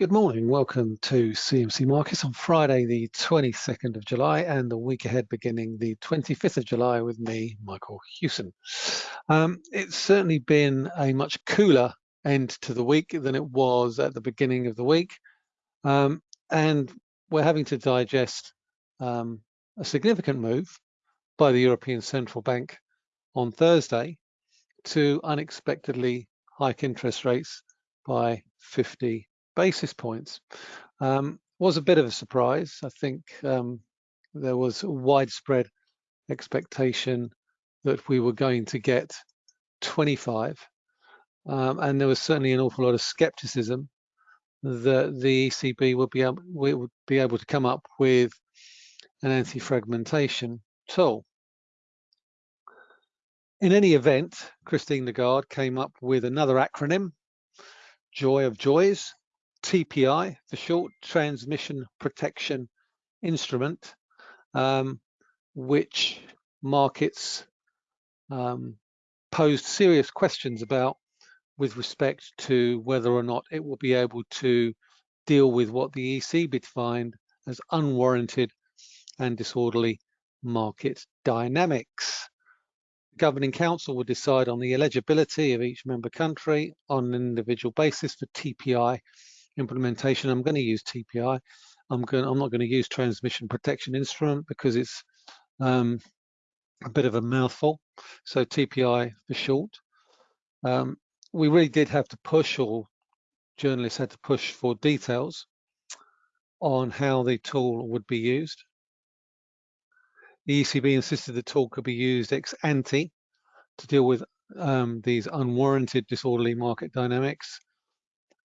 Good morning. Welcome to CMC Markets on Friday, the 22nd of July, and the week ahead beginning the 25th of July with me, Michael Hewson. Um, it's certainly been a much cooler end to the week than it was at the beginning of the week. Um, and we're having to digest um, a significant move by the European Central Bank on Thursday to unexpectedly hike interest rates by 50 basis points. Um, was a bit of a surprise. I think um, there was widespread expectation that we were going to get 25. Um, and there was certainly an awful lot of skepticism that the ECB would be able, would be able to come up with an anti-fragmentation tool. In any event, Christine Lagarde came up with another acronym, Joy of Joys, TPI, the Short Transmission Protection Instrument, um, which markets um, posed serious questions about with respect to whether or not it will be able to deal with what the ECB defined as unwarranted and disorderly market dynamics. The Governing Council will decide on the eligibility of each member country on an individual basis for TPI implementation. I'm going to use TPI. I'm going. I'm not going to use transmission protection instrument because it's um, a bit of a mouthful. So TPI for short. Um, we really did have to push, or journalists had to push for details on how the tool would be used. The ECB insisted the tool could be used ex ante to deal with um, these unwarranted disorderly market dynamics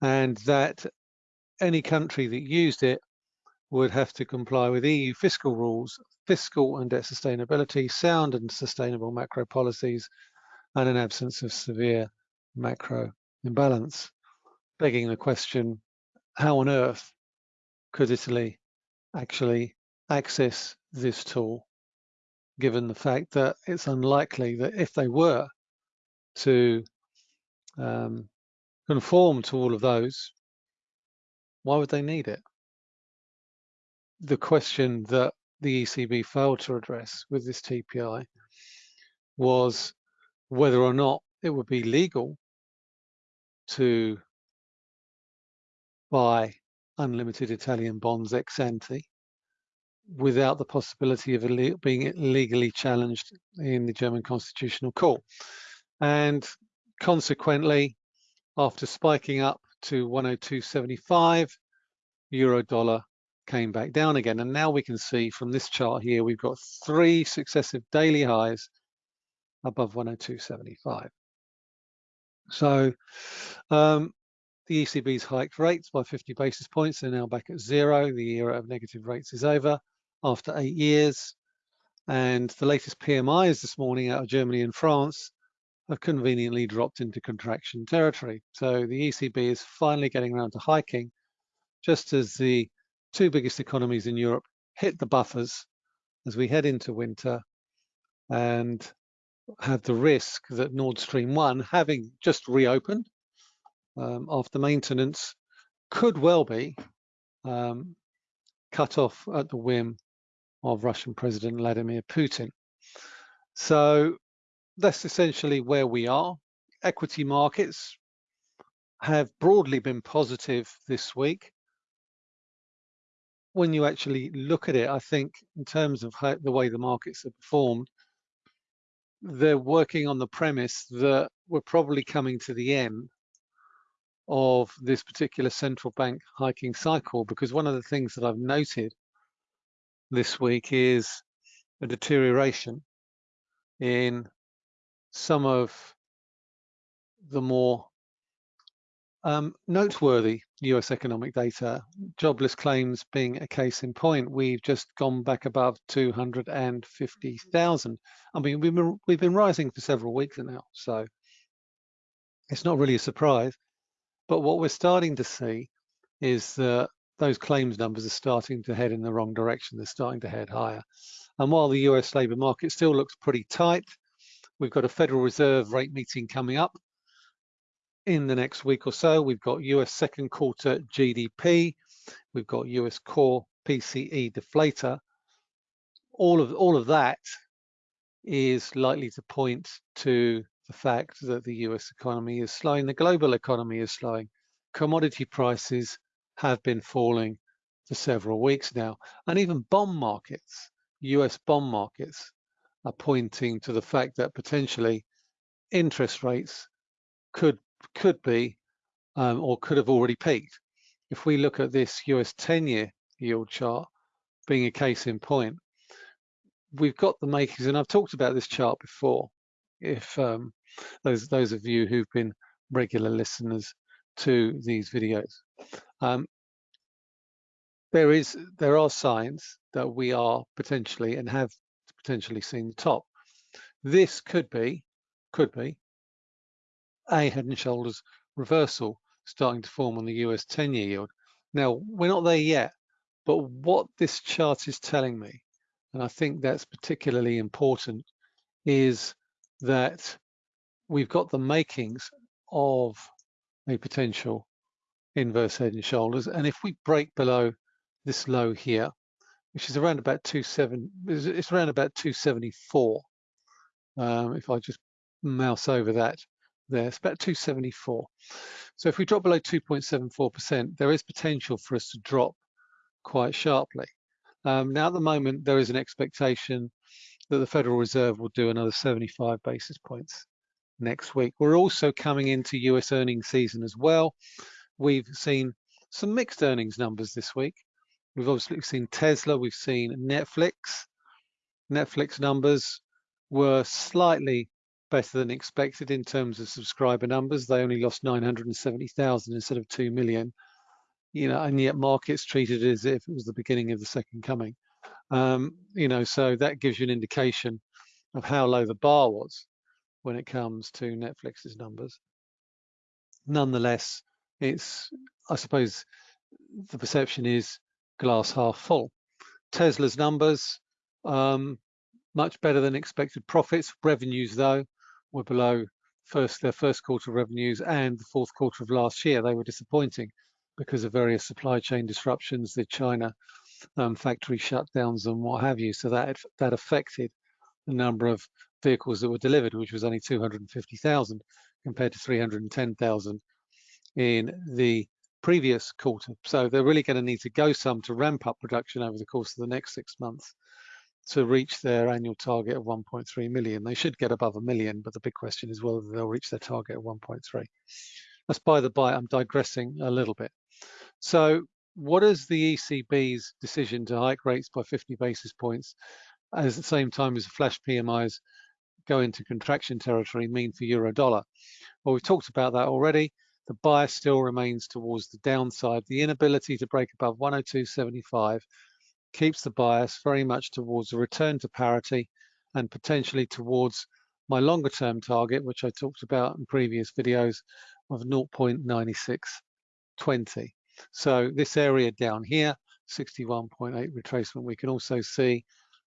and that any country that used it would have to comply with EU fiscal rules, fiscal and debt sustainability, sound and sustainable macro policies, and an absence of severe macro imbalance. Begging the question, how on earth could Italy actually access this tool, given the fact that it's unlikely that if they were to um, conform to all of those, why would they need it? The question that the ECB failed to address with this TPI was whether or not it would be legal to buy unlimited Italian bonds ex ante without the possibility of being legally challenged in the German Constitutional Court. And consequently, after spiking up to 102.75, euro dollar came back down again. And now we can see from this chart here, we've got three successive daily highs above 102.75. So um, the ECB's hiked rates by 50 basis points. They're now back at zero. The era of negative rates is over after eight years. And the latest PMIs this morning out of Germany and France have conveniently dropped into contraction territory. So the ECB is finally getting around to hiking, just as the two biggest economies in Europe hit the buffers as we head into winter and have the risk that Nord Stream 1, having just reopened um, after maintenance, could well be um, cut off at the whim of Russian President Vladimir Putin. So that's essentially where we are. Equity markets have broadly been positive this week. When you actually look at it, I think in terms of how, the way the markets have performed, they're working on the premise that we're probably coming to the end of this particular central bank hiking cycle because one of the things that I've noted this week is a deterioration in some of the more um, noteworthy US economic data, jobless claims being a case in point, we've just gone back above 250,000. I mean, we've been, we've been rising for several weeks now, so it's not really a surprise. But what we're starting to see is that those claims numbers are starting to head in the wrong direction. They're starting to head higher. And while the US labour market still looks pretty tight, We've got a Federal Reserve rate meeting coming up in the next week or so. We've got US second quarter GDP. We've got US core PCE deflator. All of all of that is likely to point to the fact that the US economy is slowing, the global economy is slowing. Commodity prices have been falling for several weeks now, and even bond markets, US bond markets, are pointing to the fact that potentially interest rates could could be um, or could have already peaked. If we look at this US 10-year yield chart being a case in point, we've got the makings, and I've talked about this chart before. If um, those those of you who've been regular listeners to these videos, um, there is there are signs that we are potentially and have potentially seen the top. This could be could be a head and shoulders reversal starting to form on the US 10-year yield. Now we're not there yet, but what this chart is telling me and I think that's particularly important, is that we've got the makings of a potential inverse head and shoulders. And if we break below this low here, which is around about 27, it's around about 274. Um, if I just mouse over that there, it's about 274. So if we drop below 2.74%, there is potential for us to drop quite sharply. Um, now, at the moment, there is an expectation that the Federal Reserve will do another 75 basis points next week. We're also coming into US earnings season as well. We've seen some mixed earnings numbers this week. We've obviously seen Tesla, we've seen Netflix. Netflix numbers were slightly better than expected in terms of subscriber numbers. They only lost 970,000 instead of 2 million you know, and yet markets treated it as if it was the beginning of the second coming. Um, you know, so that gives you an indication of how low the bar was when it comes to Netflix's numbers. Nonetheless, it's, I suppose, the perception is glass half full. Tesla's numbers, um, much better than expected profits. Revenues, though, were below first their first quarter revenues and the fourth quarter of last year. They were disappointing because of various supply chain disruptions, the China um, factory shutdowns and what have you. So that that affected the number of vehicles that were delivered, which was only 250,000 compared to 310,000 in the previous quarter. So they're really going to need to go some to ramp up production over the course of the next six months to reach their annual target of 1.3 million. They should get above a million, but the big question is whether they'll reach their target of 1.3. That's by the by, I'm digressing a little bit. So what does the ECB's decision to hike rates by 50 basis points at the same time as flash PMIs go into contraction territory mean for euro dollar? Well, we've talked about that already. The bias still remains towards the downside. The inability to break above 102.75 keeps the bias very much towards a return to parity and potentially towards my longer term target, which I talked about in previous videos of 0.9620. So this area down here, 61.8 retracement, we can also see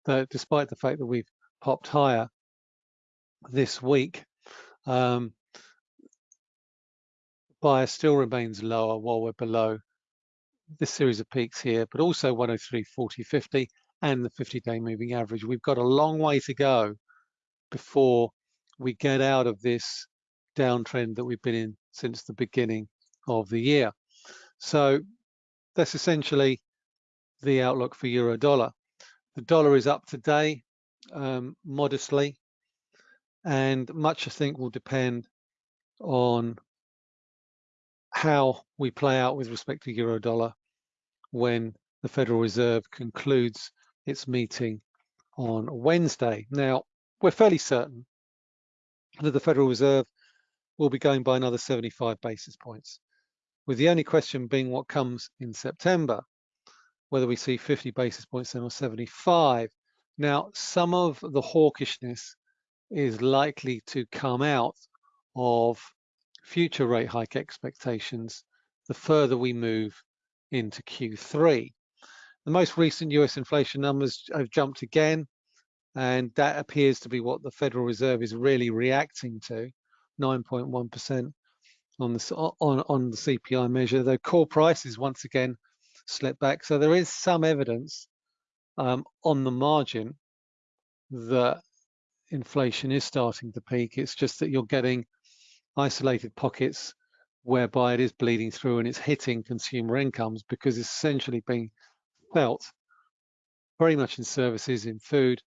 that despite the fact that we've popped higher this week, um, bias still remains lower while we're below this series of peaks here, but also 103, 40, 50 and the 50-day moving average. We've got a long way to go before we get out of this downtrend that we've been in since the beginning of the year. So that's essentially the outlook for euro dollar. The dollar is up today um, modestly, and much I think will depend on how we play out with respect to euro dollar when the Federal Reserve concludes its meeting on Wednesday. Now, we're fairly certain that the Federal Reserve will be going by another 75 basis points with the only question being what comes in September, whether we see 50 basis points then or 75. Now, some of the hawkishness is likely to come out of future rate hike expectations the further we move into Q3. The most recent US inflation numbers have jumped again, and that appears to be what the Federal Reserve is really reacting to, 9.1% on the on on the CPI measure. though core prices once again slipped back, so there is some evidence um, on the margin that inflation is starting to peak. It's just that you're getting isolated pockets whereby it is bleeding through and it's hitting consumer incomes because it's essentially being felt very much in services, in food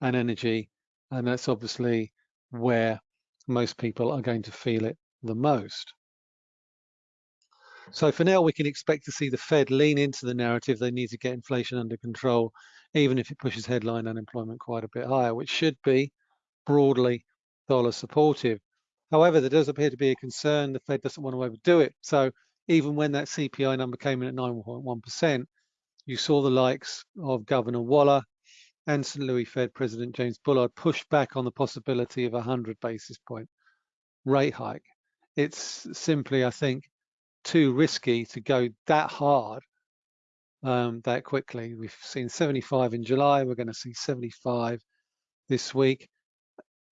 and energy. And that's obviously where most people are going to feel it the most. So for now, we can expect to see the Fed lean into the narrative they need to get inflation under control, even if it pushes headline unemployment quite a bit higher, which should be broadly dollar supportive. However, there does appear to be a concern the Fed doesn't want to overdo it. So even when that CPI number came in at 9.1%, you saw the likes of Governor Waller and St. Louis Fed President James Bullard push back on the possibility of a 100 basis point rate hike. It's simply, I think, too risky to go that hard um, that quickly. We've seen 75 in July. We're going to see 75 this week.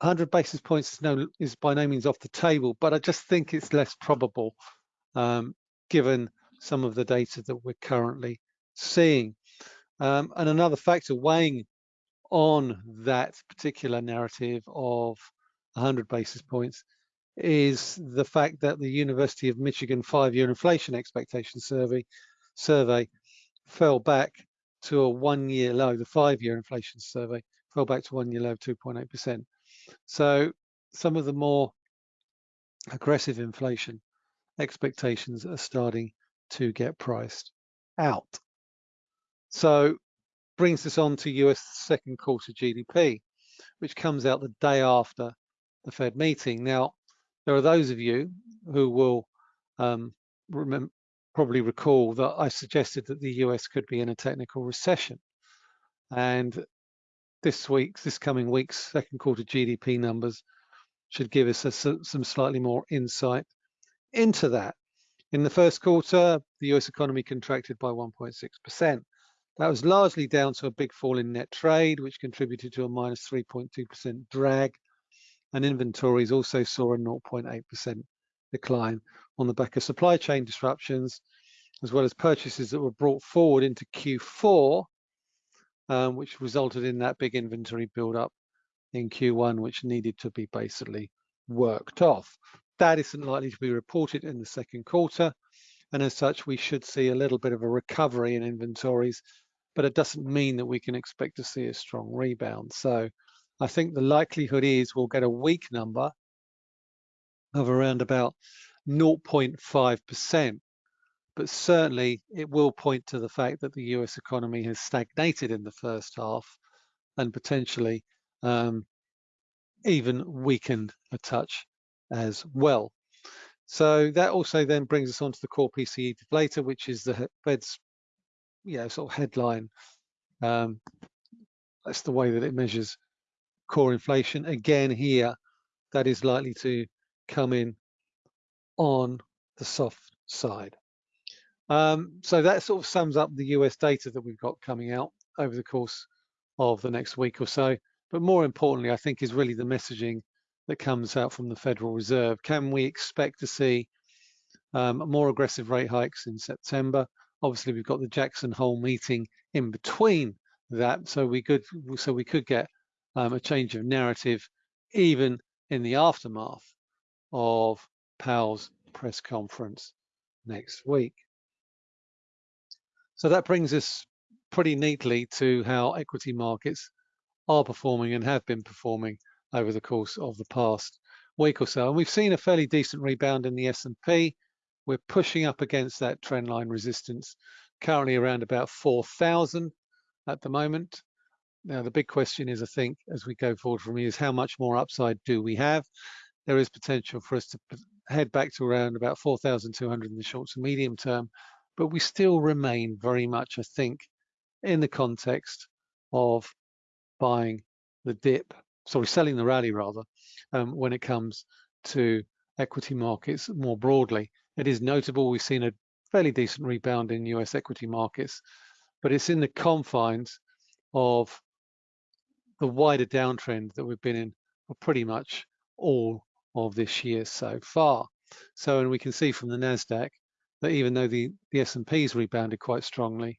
100 basis points is, no, is by no means off the table, but I just think it's less probable um, given some of the data that we're currently seeing. Um, and another factor weighing on that particular narrative of 100 basis points is the fact that the University of Michigan five-year inflation expectation survey survey fell back to a one-year low. The five-year inflation survey fell back to one-year low of 2.8%. So some of the more aggressive inflation expectations are starting to get priced out. So brings us on to US second quarter GDP, which comes out the day after the Fed meeting. Now, there are those of you who will um, remember, probably recall that I suggested that the US could be in a technical recession. And this week's, this coming week's second quarter GDP numbers should give us a, some slightly more insight into that. In the first quarter, the US economy contracted by 1.6%. That was largely down to a big fall in net trade, which contributed to a minus 3.2% drag. And inventories also saw a 0.8% decline on the back of supply chain disruptions, as well as purchases that were brought forward into Q4 um, which resulted in that big inventory build-up in Q1, which needed to be basically worked off. That isn't likely to be reported in the second quarter, and as such, we should see a little bit of a recovery in inventories, but it doesn't mean that we can expect to see a strong rebound. So I think the likelihood is we'll get a weak number of around about 0.5% but certainly it will point to the fact that the US economy has stagnated in the first half and potentially um, even weakened a touch as well. So that also then brings us on to the core PCE deflator, which is the Fed's you know, sort of headline. Um, that's the way that it measures core inflation. Again, here, that is likely to come in on the soft side. Um, so that sort of sums up the US data that we've got coming out over the course of the next week or so. But more importantly, I think is really the messaging that comes out from the Federal Reserve. Can we expect to see um, more aggressive rate hikes in September? Obviously, we've got the Jackson Hole meeting in between that, so we could so we could get um, a change of narrative even in the aftermath of Powell's press conference next week. So that brings us pretty neatly to how equity markets are performing and have been performing over the course of the past week or so. And we've seen a fairly decent rebound in the S&P. We're pushing up against that trendline resistance, currently around about 4,000 at the moment. Now, the big question is, I think, as we go forward from here, is how much more upside do we have? There is potential for us to head back to around about 4,200 in the short to medium term, but we still remain very much, I think, in the context of buying the dip, sorry, selling the rally rather, um, when it comes to equity markets more broadly. It is notable we've seen a fairly decent rebound in US equity markets, but it's in the confines of the wider downtrend that we've been in for pretty much all of this year so far. So, and we can see from the Nasdaq that even though the the S&P's rebounded quite strongly,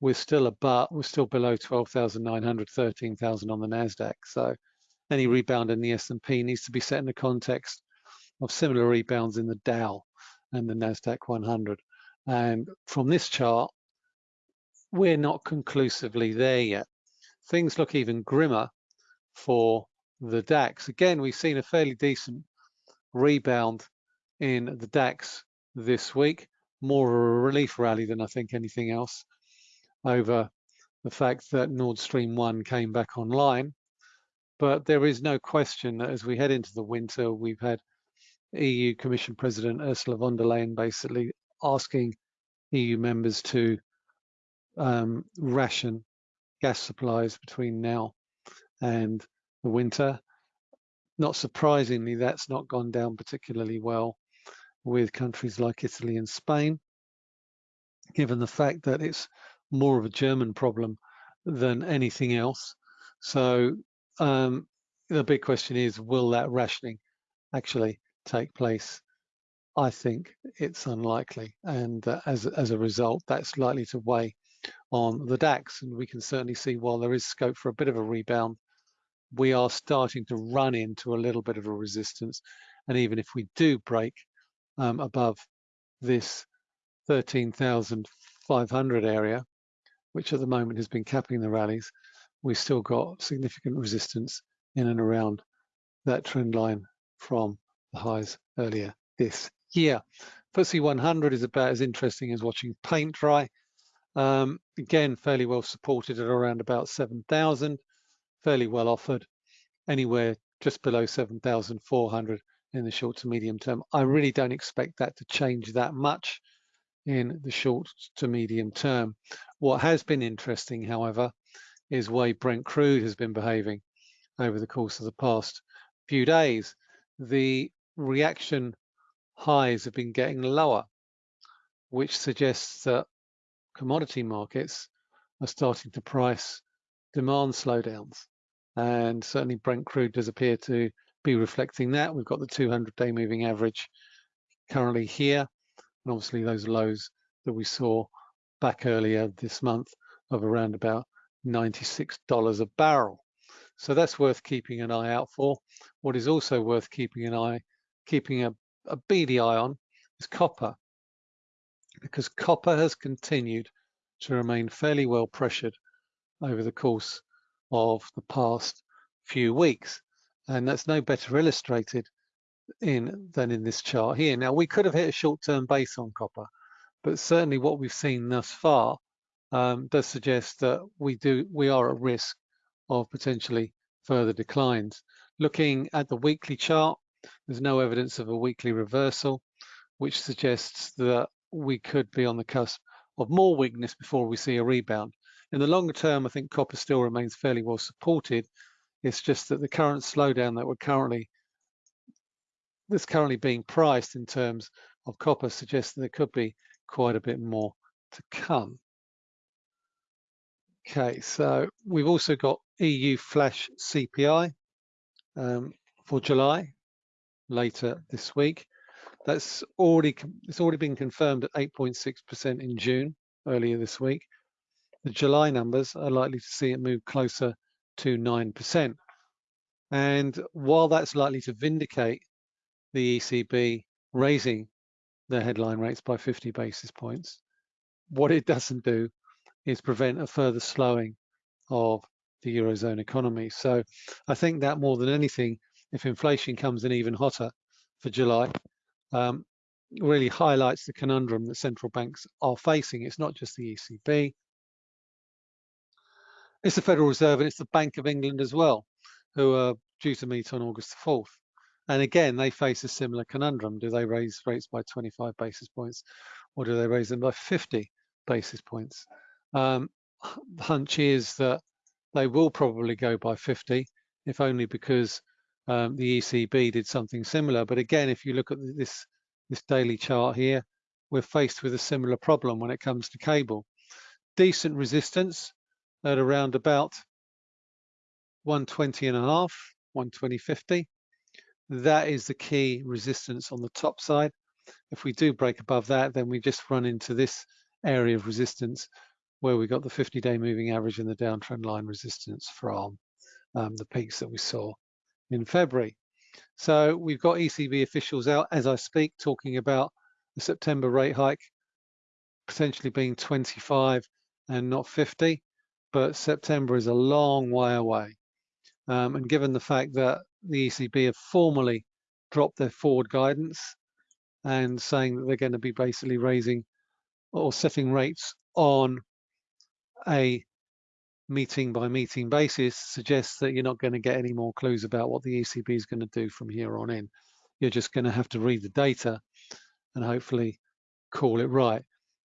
we're still above, we're still below 12,900, 13,000 on the Nasdaq. So, any rebound in the S&P needs to be set in the context of similar rebounds in the Dow and the Nasdaq 100. And from this chart, we're not conclusively there yet. Things look even grimmer for the DAX. Again, we've seen a fairly decent rebound in the DAX this week, more of a relief rally than I think anything else over the fact that Nord Stream 1 came back online. But there is no question that as we head into the winter, we've had EU Commission President Ursula von der Leyen basically asking EU members to um, ration gas supplies between now and the winter. Not surprisingly, that's not gone down particularly well with countries like Italy and Spain, given the fact that it's more of a German problem than anything else. So um, the big question is, will that rationing actually take place? I think it's unlikely, and uh, as as a result, that's likely to weigh on the DAX. And we can certainly see while there is scope for a bit of a rebound, we are starting to run into a little bit of a resistance. And even if we do break um, above this 13,500 area, which at the moment has been capping the rallies, we've still got significant resistance in and around that trend line from the highs earlier this year. FTSE 100 is about as interesting as watching paint dry. Um, again, fairly well supported at around about 7,000, fairly well offered, anywhere just below 7,400 in the short to medium term. I really don't expect that to change that much in the short to medium term. What has been interesting, however, is way Brent crude has been behaving over the course of the past few days. The reaction highs have been getting lower, which suggests that commodity markets are starting to price demand slowdowns. And certainly Brent crude does appear to be reflecting that. We've got the 200 day moving average currently here. And obviously those lows that we saw back earlier this month of around about $96 a barrel. So that's worth keeping an eye out for. What is also worth keeping an eye, keeping a, a beady eye on is copper because copper has continued to remain fairly well pressured over the course of the past few weeks. And that's no better illustrated in than in this chart here. Now, we could have hit a short-term base on copper, but certainly what we've seen thus far um, does suggest that we do we are at risk of potentially further declines. Looking at the weekly chart, there's no evidence of a weekly reversal, which suggests that we could be on the cusp of more weakness before we see a rebound. In the longer term, I think copper still remains fairly well supported. It's just that the current slowdown that we're currently that's currently being priced in terms of copper suggests that there could be quite a bit more to come. Okay, so we've also got EU flash CPI um, for July later this week. That's already it's already been confirmed at 8.6% in June earlier this week. The July numbers are likely to see it move closer to 9%. And while that's likely to vindicate the ECB raising their headline rates by 50 basis points, what it doesn't do is prevent a further slowing of the Eurozone economy. So I think that more than anything, if inflation comes in even hotter for July, um, really highlights the conundrum that central banks are facing. It's not just the ECB, it's the Federal Reserve and it's the Bank of England as well, who are due to meet on August 4th. And again, they face a similar conundrum. Do they raise rates by 25 basis points or do they raise them by 50 basis points? Um, the hunch is that they will probably go by 50, if only because um, the ECB did something similar. But again, if you look at this, this daily chart here, we're faced with a similar problem when it comes to cable. Decent resistance at around about 120 and a half, 120.50. that is the key resistance on the top side. If we do break above that, then we just run into this area of resistance where we got the 50-day moving average and the downtrend line resistance from um, the peaks that we saw in February. So we've got ECB officials out as I speak talking about the September rate hike potentially being 25 and not 50, but September is a long way away. Um, and given the fact that the ECB have formally dropped their forward guidance and saying that they're going to be basically raising or setting rates on a meeting by meeting basis suggests that you're not going to get any more clues about what the ECB is going to do from here on in. You're just going to have to read the data and hopefully call it right.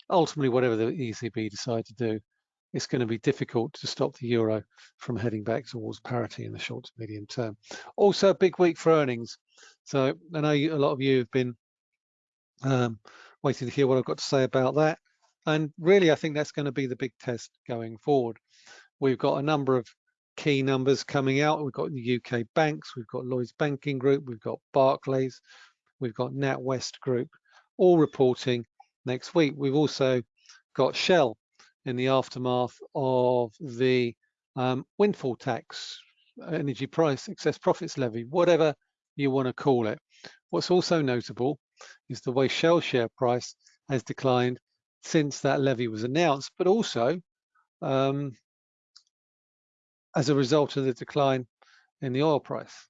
Ultimately, whatever the ECB decide to do, it's going to be difficult to stop the euro from heading back towards parity in the short to medium term. Also, a big week for earnings. So I know a lot of you have been um, waiting to hear what I've got to say about that. And really, I think that's going to be the big test going forward. We've got a number of key numbers coming out. We've got the UK banks, we've got Lloyds Banking Group, we've got Barclays, we've got NatWest Group, all reporting next week. We've also got Shell in the aftermath of the um, windfall tax, energy price, excess profits levy, whatever you want to call it. What's also notable is the way Shell share price has declined since that levy was announced, but also um, as a result of the decline in the oil price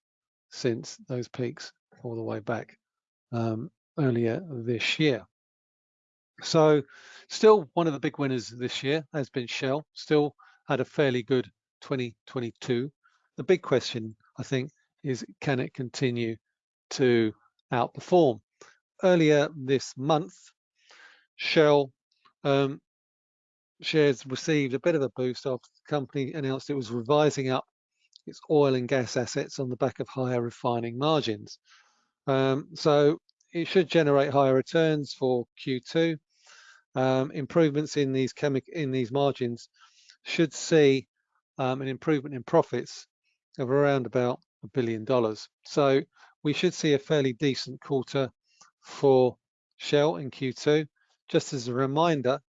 since those peaks all the way back um, earlier this year. So still one of the big winners this year has been Shell, still had a fairly good 2022. The big question, I think, is can it continue to outperform? Earlier this month, Shell um, shares received a bit of a boost after the company announced it was revising up its oil and gas assets on the back of higher refining margins. Um, so it should generate higher returns for Q2. Um, improvements in these chemic in these margins should see um, an improvement in profits of around about a billion dollars. So we should see a fairly decent quarter for Shell in Q2. Just as a reminder,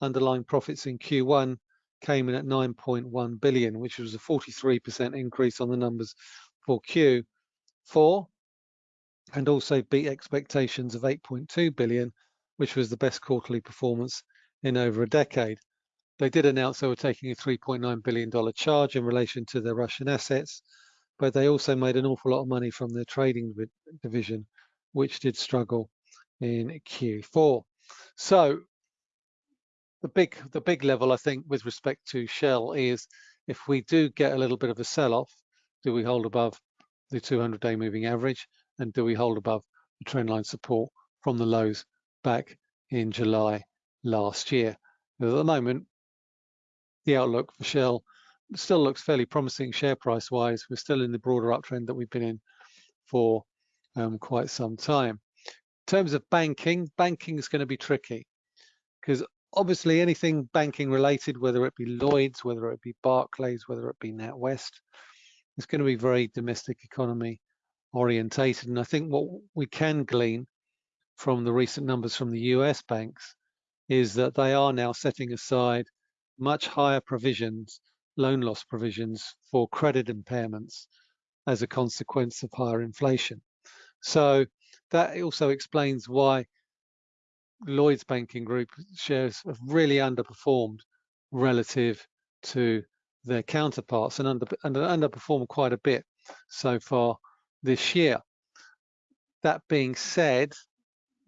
underlying profits in Q1 came in at 9.1 billion, which was a 43% increase on the numbers for Q4 and also beat expectations of 8.2 billion, which was the best quarterly performance in over a decade. They did announce they were taking a $3.9 billion charge in relation to their Russian assets, but they also made an awful lot of money from their trading division, which did struggle in Q4. So the big the big level I think with respect to Shell is if we do get a little bit of a sell-off, do we hold above the 200-day moving average and do we hold above the trendline support from the lows back in July last year? At the moment, the outlook for Shell still looks fairly promising share price wise. We're still in the broader uptrend that we've been in for um, quite some time. In terms of banking, banking is going to be tricky because obviously anything banking related, whether it be Lloyds, whether it be Barclays, whether it be NatWest, it's going to be very domestic economy orientated. And I think what we can glean from the recent numbers from the US banks is that they are now setting aside much higher provisions, loan loss provisions for credit impairments as a consequence of higher inflation. So that also explains why Lloyds Banking Group shares have really underperformed relative to their counterparts and, under, and underperformed quite a bit so far this year. That being said,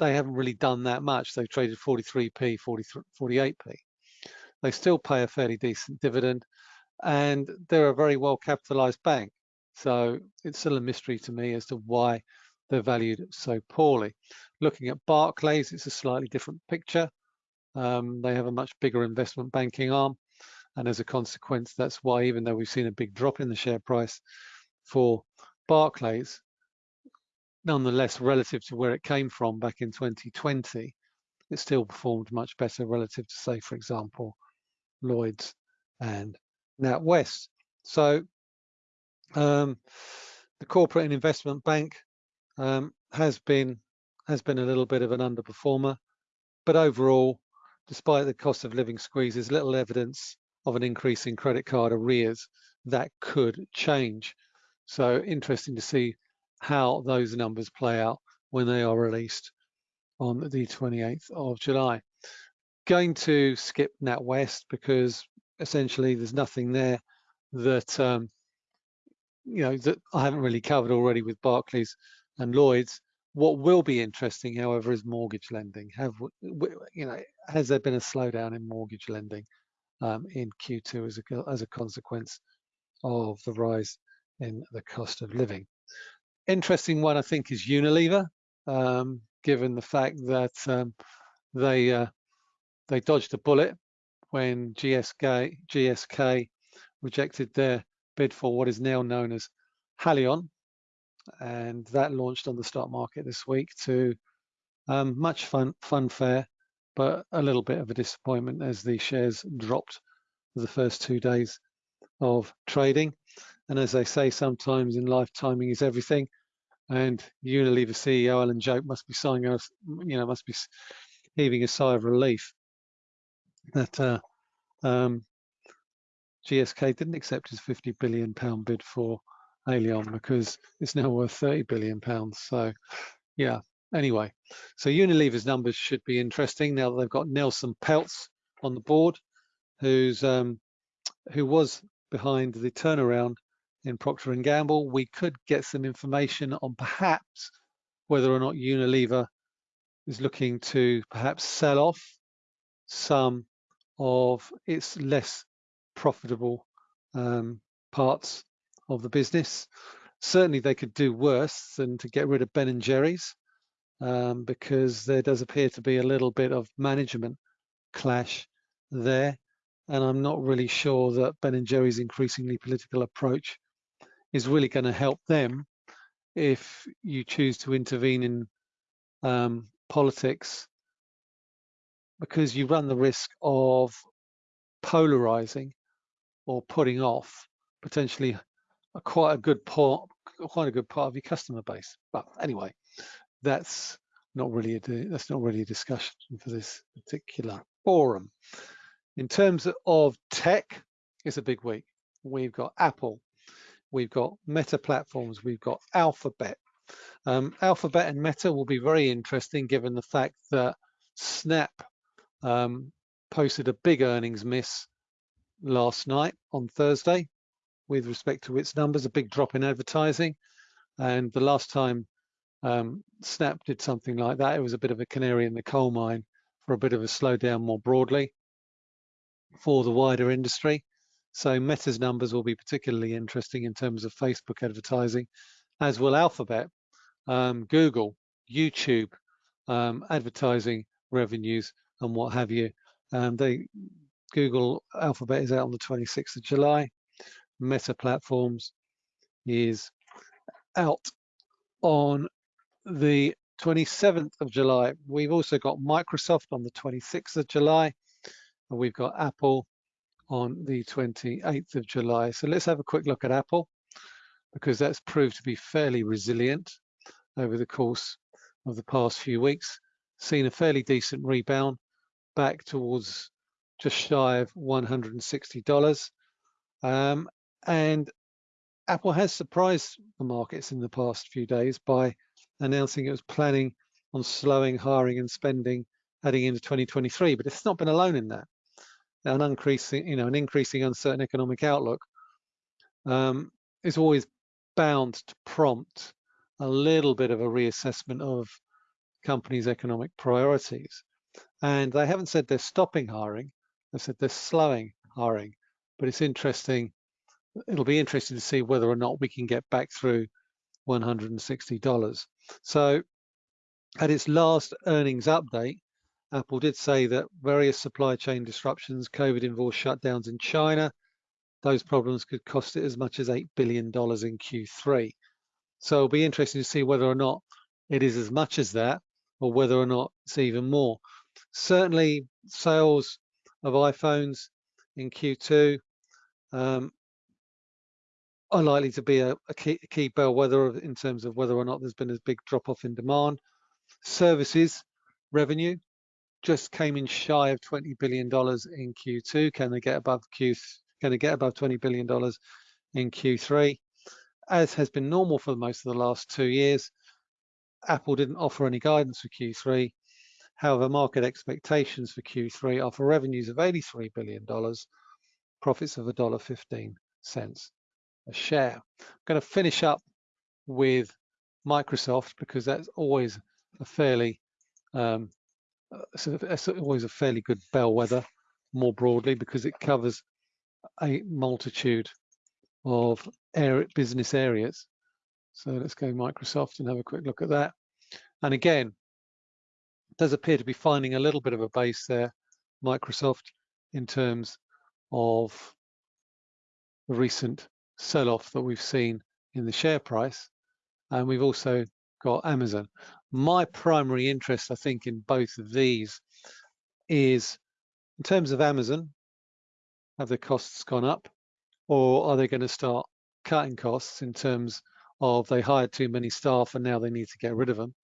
they haven't really done that much. They've traded 43p, 48p. They still pay a fairly decent dividend and they're a very well capitalized bank. So it's still a mystery to me as to why they're valued so poorly. Looking at Barclays, it's a slightly different picture. Um, they have a much bigger investment banking arm. And as a consequence, that's why even though we've seen a big drop in the share price for Barclays, nonetheless, relative to where it came from back in 2020, it still performed much better relative to, say, for example, Lloyds and NatWest. So um, the corporate and investment bank um, has been has been a little bit of an underperformer, but overall, despite the cost of living squeezes, little evidence of an increase in credit card arrears that could change. So interesting to see how those numbers play out when they are released on the 28th of July. Going to skip NatWest because essentially there's nothing there that um, you know that I haven't really covered already with Barclays and Lloyds. What will be interesting, however, is mortgage lending. Have you know has there been a slowdown in mortgage lending um, in Q2 as a as a consequence of the rise in the cost of living? Interesting one, I think, is Unilever, um, given the fact that um, they uh, they dodged a bullet when GSK, GSK rejected their bid for what is now known as Haleon, and that launched on the stock market this week to um, much fun funfare, but a little bit of a disappointment as the shares dropped for the first two days of trading. And as they say, sometimes in life, timing is everything. And Unilever CEO Alan Jope must be sighing, you know, must be heaving a sigh of relief that uh, um, GSK didn't accept his 50 billion pound bid for Haleon because it's now worth 30 billion pounds. So, yeah. Anyway, so Unilever's numbers should be interesting now that they've got Nelson Peltz on the board, who's um, who was behind the turnaround in Procter and Gamble. We could get some information on perhaps whether or not Unilever is looking to perhaps sell off some of its less profitable um, parts of the business. Certainly they could do worse than to get rid of Ben and Jerry's um, because there does appear to be a little bit of management clash there. And I'm not really sure that Ben and Jerry's increasingly political approach is really going to help them if you choose to intervene in um, politics because you run the risk of polarizing or putting off potentially a, quite a good part, quite a good part of your customer base. But anyway, that's not really a that's not really a discussion for this particular forum. In terms of tech, it's a big week. We've got Apple, we've got Meta platforms, we've got Alphabet. Um, Alphabet and Meta will be very interesting given the fact that Snap um, posted a big earnings miss last night on Thursday with respect to its numbers, a big drop in advertising. And the last time um, Snap did something like that, it was a bit of a canary in the coal mine for a bit of a slowdown more broadly for the wider industry. So Meta's numbers will be particularly interesting in terms of Facebook advertising, as will Alphabet, um, Google, YouTube, um, advertising revenues and what have you. Um, they Google Alphabet is out on the 26th of July. Meta Platforms is out on the 27th of July. We've also got Microsoft on the 26th of July, and we've got Apple on the 28th of July. So let's have a quick look at Apple because that's proved to be fairly resilient over the course of the past few weeks. Seen a fairly decent rebound back towards just shy of $160. Um, and Apple has surprised the markets in the past few days by announcing it was planning on slowing hiring and spending heading into 2023, but it's not been alone in that. An increasing, you know, an increasing uncertain economic outlook um, is always bound to prompt a little bit of a reassessment of companies' economic priorities. And they haven't said they're stopping hiring, they've said they're slowing hiring. But it's interesting, it'll be interesting to see whether or not we can get back through $160. So at its last earnings update, Apple did say that various supply chain disruptions, COVID-involved shutdowns in China, those problems could cost it as much as $8 billion in Q3. So it'll be interesting to see whether or not it is as much as that or whether or not it's even more. Certainly sales of iPhones in Q2 um, are likely to be a, a key, key bellwether in terms of whether or not there's been a big drop off in demand. Services revenue just came in shy of $20 billion in Q2. Can they get above Q? Can they get above $20 billion in Q3? As has been normal for most of the last two years, Apple didn't offer any guidance for Q3. However, market expectations for Q3 are for revenues of $83 billion, profits of $1.15 a share. I'm going to finish up with Microsoft because that's always a fairly um, it's always a fairly good bellwether more broadly because it covers a multitude of business areas. So let's go Microsoft and have a quick look at that. And again, does appear to be finding a little bit of a base there, Microsoft, in terms of the recent sell-off that we've seen in the share price. And we've also got Amazon. My primary interest, I think, in both of these is in terms of Amazon, have the costs gone up or are they going to start cutting costs in terms of they hired too many staff and now they need to get rid of them?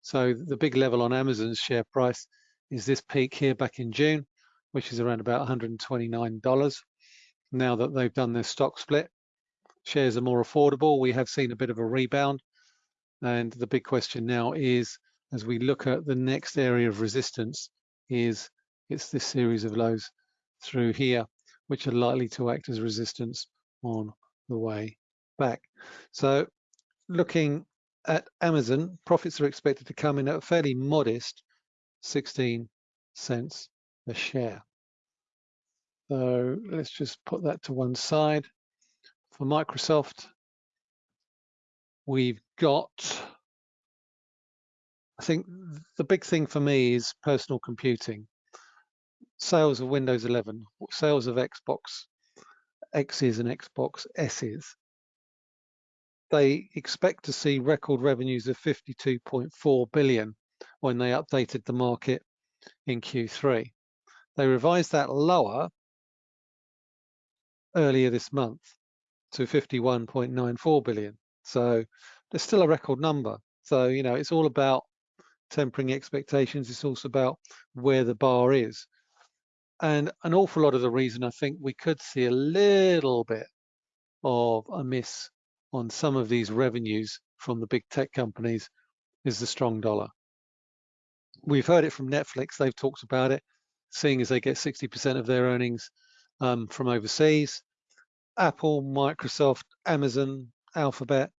So the big level on Amazon's share price is this peak here back in June, which is around about $129. Now that they've done their stock split, shares are more affordable. We have seen a bit of a rebound. And the big question now is, as we look at the next area of resistance, is it's this series of lows through here, which are likely to act as resistance on the way back. So looking at Amazon, profits are expected to come in at a fairly modest 16 cents a share. So let's just put that to one side. For Microsoft, we've got, I think the big thing for me is personal computing. Sales of Windows 11, sales of Xbox X's and Xbox S's they expect to see record revenues of 52.4 billion when they updated the market in Q3. They revised that lower earlier this month to 51.94 billion. So there's still a record number. So, you know, it's all about tempering expectations. It's also about where the bar is. And an awful lot of the reason I think we could see a little bit of a miss on some of these revenues from the big tech companies is the strong dollar. We've heard it from Netflix, they've talked about it, seeing as they get 60% of their earnings um, from overseas. Apple, Microsoft, Amazon, Alphabet,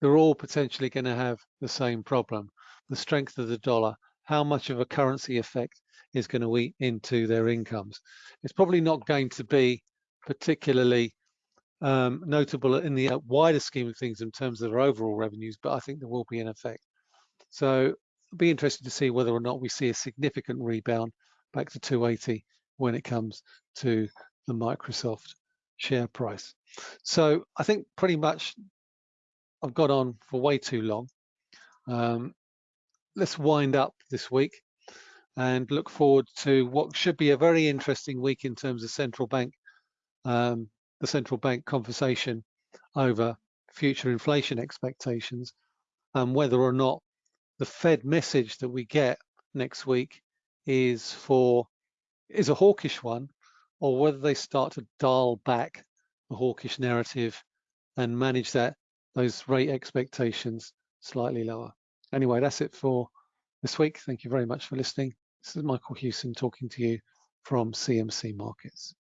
they're all potentially going to have the same problem. The strength of the dollar, how much of a currency effect is going to eat into their incomes. It's probably not going to be particularly um, notable in the uh, wider scheme of things in terms of their overall revenues, but I think there will be an effect. So it'll be interesting to see whether or not we see a significant rebound back to 280 when it comes to the Microsoft share price. So I think pretty much I've got on for way too long. Um, let's wind up this week and look forward to what should be a very interesting week in terms of central bank um, the central bank conversation over future inflation expectations and whether or not the Fed message that we get next week is for is a hawkish one or whether they start to dial back the hawkish narrative and manage that those rate expectations slightly lower. Anyway, that's it for this week. Thank you very much for listening. This is Michael Hewson talking to you from CMC Markets.